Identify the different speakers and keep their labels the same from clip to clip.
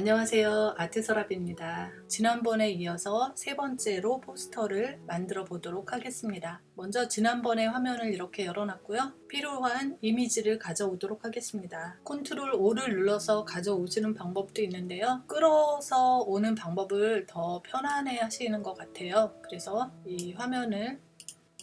Speaker 1: 안녕하세요. 아트서랍입니다. 지난번에 이어서 세 번째로 포스터를 만들어 보도록 하겠습니다. 먼저 지난번에 화면을 이렇게 열어놨고요. 필요한 이미지를 가져오도록 하겠습니다. control O를 눌러서 가져오시는 방법도 있는데요. 끌어서 오는 방법을 더 편안해 하시는 것 같아요. 그래서 이 화면을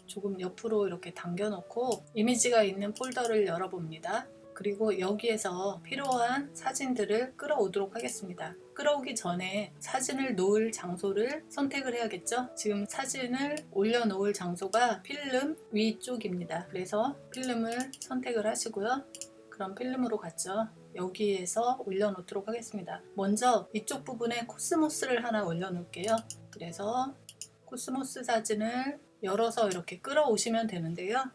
Speaker 1: 조금 옆으로 이렇게 당겨 놓고 이미지가 있는 폴더를 열어봅니다 그리고 여기에서 필요한 사진들을 끌어오도록 하겠습니다. 끌어오기 전에 사진을 놓을 장소를 선택을 해야겠죠. 지금 사진을 올려놓을 장소가 필름 위쪽입니다. 그래서 필름을 선택을 하시고요. 그럼 필름으로 갔죠. 여기에서 올려놓도록 하겠습니다. 먼저 이쪽 부분에 코스모스를 하나 올려놓을게요. 그래서 코스모스 사진을 열어서 이렇게 끌어오시면 되는데요.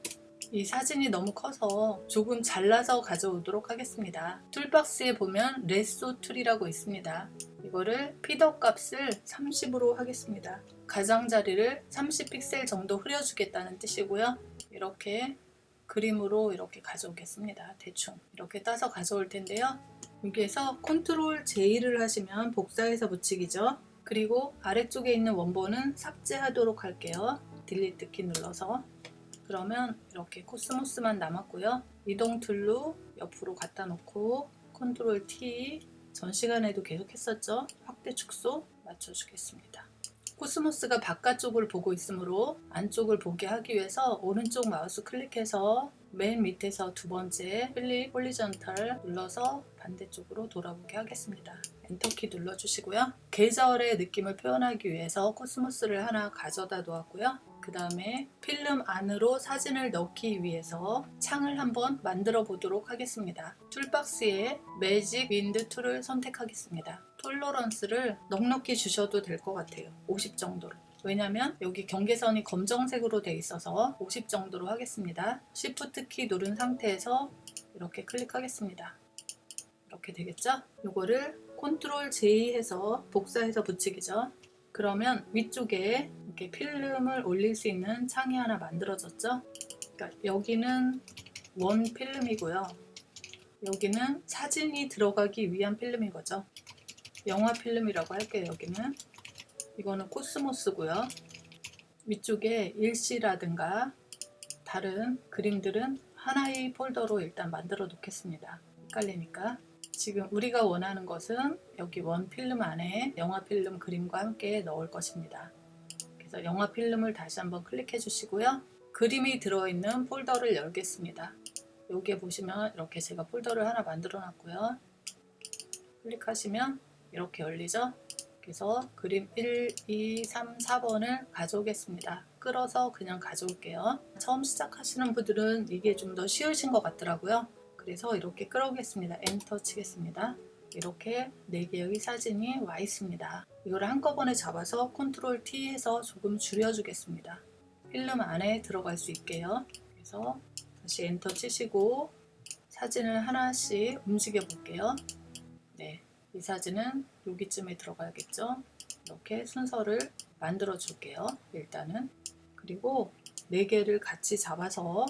Speaker 1: 이 사진이 너무 커서 조금 잘라서 가져오도록 하겠습니다. toolbox에 보면 lasso tool이라고 있습니다. 이거를 feather 값을 30으로 하겠습니다. 가장자리를 30픽셀 정도 흐려주겠다는 뜻이고요. 이렇게 그림으로 이렇게 가져오겠습니다. 대충 이렇게 따서 가져올 텐데요. 여기에서 control J를 하시면 복사해서 붙이기죠. 그리고 아래쪽에 있는 원본은 삭제하도록 할게요. delete 키 눌러서 그러면 이렇게 코스모스만 남았고요. 이동 tool로 옆으로 갖다 놓고 control T 전 시간에도 계속 했었죠. 확대 축소 맞춰주겠습니다. 코스모스가 바깥쪽을 보고 있으므로 안쪽을 보게 하기 위해서 오른쪽 마우스 클릭해서 맨 밑에서 두 번째 flip horizontal 눌러서 반대쪽으로 돌아보게 하겠습니다. enter키 눌러주시고요. 계절의 느낌을 표현하기 위해서 코스모스를 하나 가져다 놓았고요. 그 다음에 필름 안으로 사진을 넣기 위해서 창을 한번 만들어 보도록 하겠습니다. toolbox에 magic wand tool을 선택하겠습니다. tolerance를 넉넉히 주셔도 될 것 같아요. 50 정도로. 왜냐면 여기 경계선이 검정색으로 되어 있어서 50 정도로 하겠습니다. Shift 키 누른 상태에서 이렇게 클릭하겠습니다. 이렇게 되겠죠? 이거를 control J 해서 복사해서 붙이기죠. 그러면 위쪽에 이렇게 필름을 올릴 수 있는 창이 하나 만들어졌죠. 그러니까 여기는 원 필름이고요. 여기는 사진이 들어가기 위한 필름인 거죠. 영화 필름이라고 할게요. 여기는 이거는 코스모스고요. 위쪽에 일시라든가 다른 그림들은 하나의 폴더로 일단 만들어 놓겠습니다. 헷갈리니까 지금 우리가 원하는 것은 여기 원 필름 안에 영화 필름 그림과 함께 넣을 것입니다. 그래서 영화 필름을 다시 한번 클릭해 주시고요. 그림이 들어있는 폴더를 열겠습니다. 여기에 보시면 이렇게 제가 폴더를 하나 만들어 놨고요. 클릭하시면 이렇게 열리죠. 그래서 그림 1, 2, 3, 4번을 가져오겠습니다. 끌어서 그냥 가져올게요. 처음 시작하시는 분들은 이게 좀 더 쉬우신 것 같더라고요. 그래서 이렇게 끌어오겠습니다. 엔터 치겠습니다. 이렇게 4개의 사진이 와 있습니다. 이걸 한꺼번에 잡아서 control T 해서 조금 줄여주겠습니다. 필름 안에 들어갈 수 있게요. 그래서 다시 엔터 치시고 사진을 하나씩 움직여 볼게요. 네, 이 사진은 여기쯤에 들어가야겠죠. 이렇게 순서를 만들어 줄게요. 일단은 그리고 4개를 같이 잡아서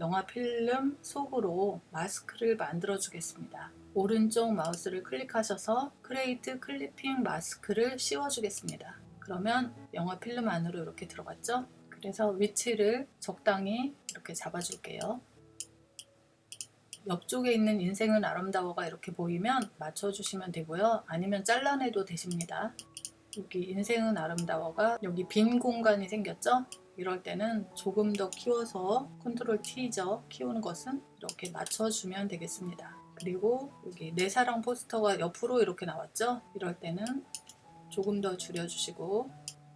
Speaker 1: 영화 필름 속으로 마스크를 만들어 주겠습니다. 오른쪽 마우스를 클릭하셔서 create clipping mask를 씌워 주겠습니다. 그러면 영화 필름 안으로 이렇게 들어갔죠? 그래서 위치를 적당히 이렇게 잡아줄게요. 옆쪽에 있는 인생은 아름다워가 이렇게 보이면 맞춰주시면 되고요. 아니면 잘라내도 되십니다. 여기 인생은 아름다워가 여기 빈 공간이 생겼죠? 이럴 때는 조금 더 키워서 컨트롤 T죠. 키우는 것은 이렇게 맞춰주면 되겠습니다. 그리고 여기 내 사랑 포스터가 옆으로 이렇게 나왔죠? 이럴 때는 조금 더 줄여주시고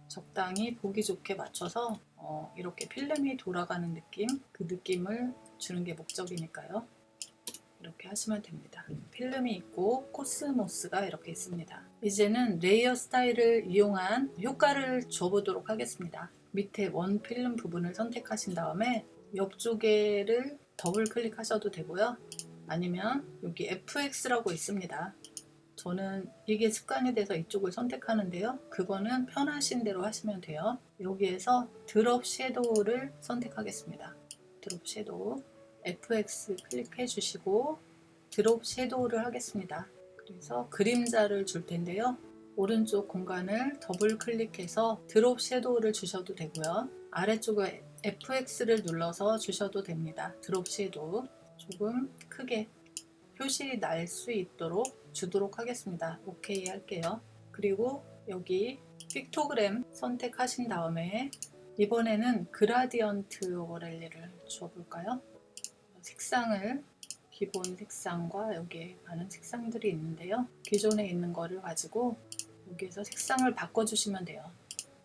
Speaker 1: 적당히 보기 좋게 맞춰서 어, 이렇게 필름이 돌아가는 느낌 그 느낌을 주는 게 목적이니까요. 이렇게 하시면 됩니다. 필름이 있고 코스모스가 이렇게 있습니다. 이제는 layer style을 이용한 효과를 줘보도록 하겠습니다. 밑에 원 필름 부분을 선택하신 다음에 옆쪽에를 더블 클릭하셔도 되고요. 아니면 여기 FX라고 있습니다. 저는 이게 습관이 돼서 이쪽을 선택하는데요. 그거는 편하신 대로 하시면 돼요. 여기에서 drop shadow를 선택하겠습니다. drop shadow FX 클릭해 주시고 drop shadow를 하겠습니다. 그래서 그림자를 줄 텐데요. 오른쪽 공간을 더블 클릭해서 drop shadow를 주셔도 되고요. 아래쪽에 FX를 눌러서 주셔도 됩니다. drop shadow 조금 크게 표시 날 수 있도록 주도록 하겠습니다. 오케이 할게요. 그리고 여기 픽토그램 선택하신 다음에 이번에는 그라디언트 오렐리를 주어볼까요? 색상을 기본 색상과 여기에 많은 색상들이 있는데요. 기존에 있는 거를 가지고 여기에서 색상을 바꿔주시면 돼요.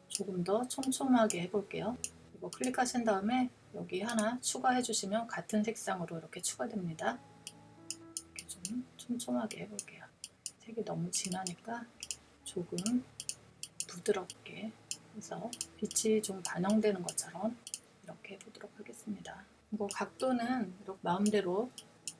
Speaker 1: 조금 더 촘촘하게 해볼게요. 이거 클릭하신 다음에 여기 하나 추가해 주시면 같은 색상으로 이렇게 추가됩니다. 이렇게 좀 촘촘하게 해볼게요. 색이 너무 진하니까 조금 부드럽게 해서 빛이 좀 반영되는 것처럼 이렇게 해보도록 하겠습니다. 이거 각도는 이렇게 마음대로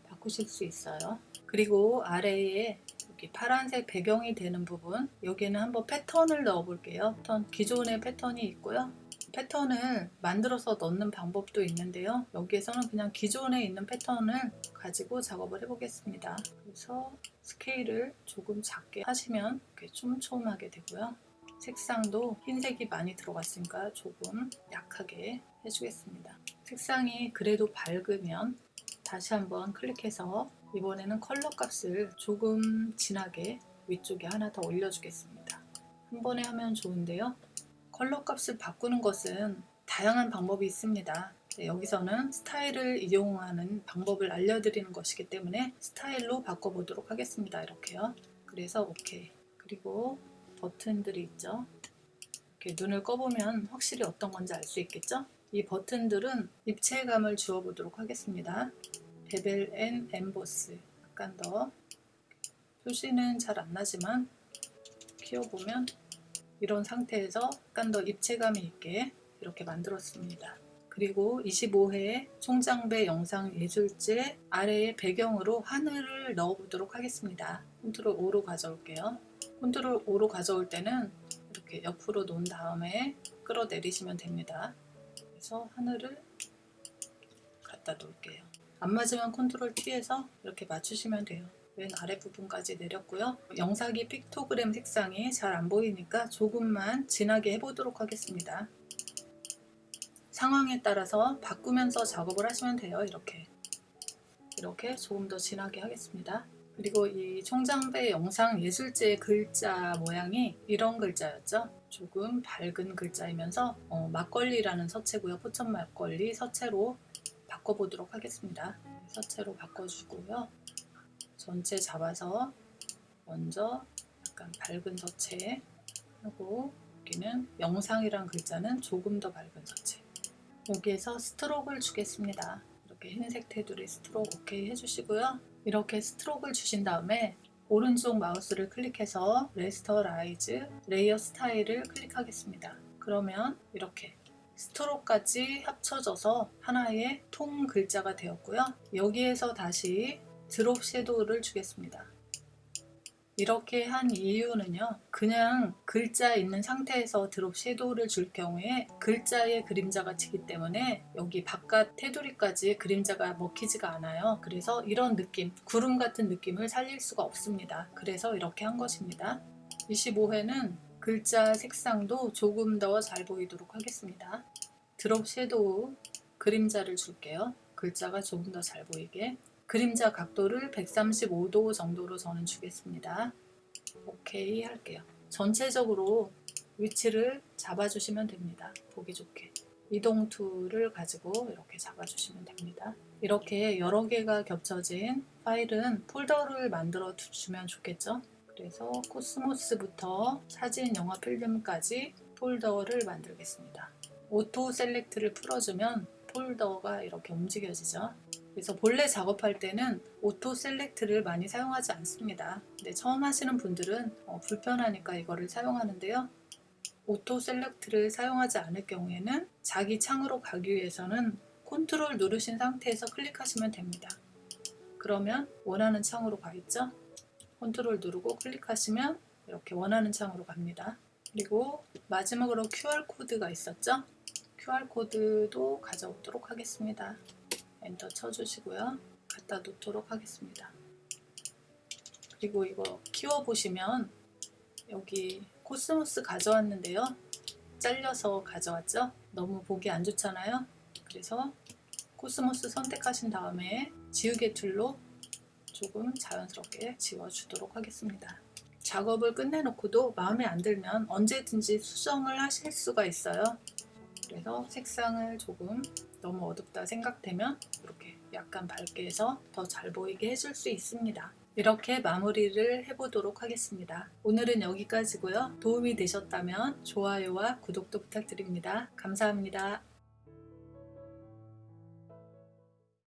Speaker 1: 바꾸실 수 있어요. 그리고 아래에 여기 파란색 배경이 되는 부분 여기는 한번 패턴을 넣어 볼게요. 패턴, 기존의 패턴이 있고요. 패턴을 만들어서 넣는 방법도 있는데요. 여기에서는 그냥 기존에 있는 패턴을 가지고 작업을 해 보겠습니다. 그래서 스케일을 조금 작게 하시면 이렇게 촘촘하게 되고요. 색상도 흰색이 많이 들어갔으니까 조금 약하게 해주겠습니다. 색상이 그래도 밝으면 다시 한번 클릭해서 이번에는 컬러 값을 조금 진하게 위쪽에 하나 더 올려주겠습니다. 한 번에 하면 좋은데요. 컬러 값을 바꾸는 것은 다양한 방법이 있습니다. 네, 여기서는 스타일을 이용하는 방법을 알려드리는 것이기 때문에 스타일로 바꿔보도록 하겠습니다. 이렇게요. 그래서 오케이. 그리고 버튼들이 있죠. 이렇게 눈을 꺼보면 확실히 어떤 건지 알 수 있겠죠? 이 버튼들은 입체감을 주어 보도록 하겠습니다. bevel and emboss 약간 더 표시는 잘 안 나지만 키워보면 이런 상태에서 약간 더 입체감이 있게 이렇게 만들었습니다. 그리고 25회 총장배 영상 예술제 아래에 배경으로 하늘을 넣어 보도록 하겠습니다. control O로 가져올게요. control O로 가져올 때는 이렇게 옆으로 놓은 다음에 끌어내리시면 됩니다. 그래서 하늘을 갖다 놓을게요. 안 맞으면 control T에서 이렇게 맞추시면 돼요. 맨 아래 부분까지 내렸고요. 영상이 픽토그램 색상이 잘 안 보이니까 조금만 진하게 해보도록 하겠습니다. 상황에 따라서 바꾸면서 작업을 하시면 돼요. 이렇게 이렇게 조금 더 진하게 하겠습니다. 그리고 이 총장배 영상 예술제 글자 모양이 이런 글자였죠. 조금 밝은 글자이면서 어, 막걸리라는 서체고요. 포천 막걸리 서체로 바꿔보도록 하겠습니다. 서체로 바꿔주고요. 전체 잡아서 먼저 약간 밝은 서체 하고 여기는 영상이란 글자는 조금 더 밝은 서체 여기에서 stroke를 주겠습니다. 이렇게 흰색 테두리 stroke 오케이 해주시고요. 이렇게 stroke를 주신 다음에 오른쪽 마우스를 클릭해서 rasterize layer style을 클릭하겠습니다. 그러면 이렇게 stroke까지 합쳐져서 하나의 통 글자가 되었고요. 여기에서 다시 drop shadow를 주겠습니다. 이렇게 한 이유는요. 그냥 글자 있는 상태에서 drop shadow를 줄 경우에 글자의 그림자가 지기 때문에 여기 바깥 테두리까지 그림자가 먹히지가 않아요. 그래서 이런 느낌, 구름 같은 느낌을 살릴 수가 없습니다. 그래서 이렇게 한 것입니다. 25회는 글자 색상도 조금 더 잘 보이도록 하겠습니다. drop shadow 그림자를 줄게요. 글자가 조금 더 잘 보이게 그림자 각도를 135도 정도로 저는 주겠습니다. 오케이 할게요. 전체적으로 위치를 잡아주시면 됩니다. 보기 좋게. 이동 tool을 가지고 이렇게 잡아주시면 됩니다. 이렇게 여러 개가 겹쳐진 파일은 폴더를 만들어 주면 좋겠죠? 그래서 코스모스부터 사진, 영화, 필름까지 폴더를 만들겠습니다. auto select를 풀어주면 폴더가 이렇게 움직여지죠. 그래서 본래 작업할 때는 auto select를 많이 사용하지 않습니다. 근데 처음 하시는 분들은 어, 불편하니까 이거를 사용하는데요. auto select를 사용하지 않을 경우에는 자기 창으로 가기 위해서는 컨트롤 누르신 상태에서 클릭하시면 됩니다. 그러면 원하는 창으로 가 있죠? 컨트롤 누르고 클릭하시면 이렇게 원하는 창으로 갑니다. 그리고 마지막으로 QR코드가 있었죠? QR코드도 가져오도록 하겠습니다. 엔터 쳐주시고요. 갖다 놓도록 하겠습니다. 그리고 이거 키워보시면 여기 코스모스 가져왔는데요. 잘려서 가져왔죠? 너무 보기 안 좋잖아요. 그래서 코스모스 선택하신 다음에 지우개 tool로 조금 자연스럽게 지워주도록 하겠습니다. 작업을 끝내놓고도 마음에 안 들면 언제든지 수정을 하실 수가 있어요. 그래서 색상을 조금 너무 어둡다 생각되면 이렇게 약간 밝게 해서 더 잘 보이게 해줄 수 있습니다. 이렇게 마무리를 해보도록 하겠습니다. 오늘은 여기까지고요. 도움이 되셨다면 좋아요와 구독도 부탁드립니다. 감사합니다.